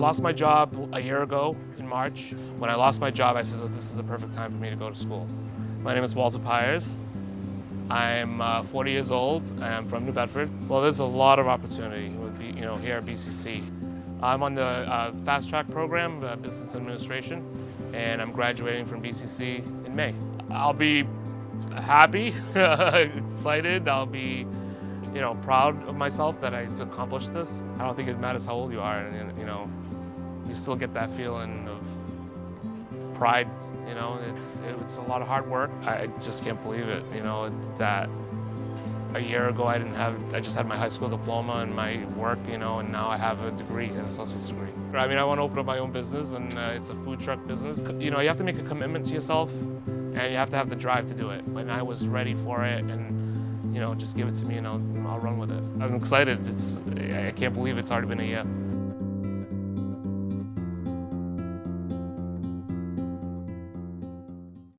lost my job a year ago in March. When I lost my job, I said, this is the perfect time for me to go to school. My name is Walter Pyers. I'm uh, 40 years old. I'm from New Bedford. Well, there's a lot of opportunity you know, here at BCC. I'm on the uh, Fast Track program, uh, Business Administration, and I'm graduating from BCC in May. I'll be happy, excited. I'll be you know, proud of myself that I accomplished this. I don't think it matters how old you are, and you know, you still get that feeling of pride. You know, it's it's a lot of hard work. I just can't believe it. You know that a year ago I didn't have. I just had my high school diploma and my work. You know, and now I have a degree, an associate's degree. I mean, I want to open up my own business, and uh, it's a food truck business. You know, you have to make a commitment to yourself, and you have to have the drive to do it. And I was ready for it, and you know, just give it to me and I'll, I'll run with it. I'm excited. It's, I can't believe it's already been a year.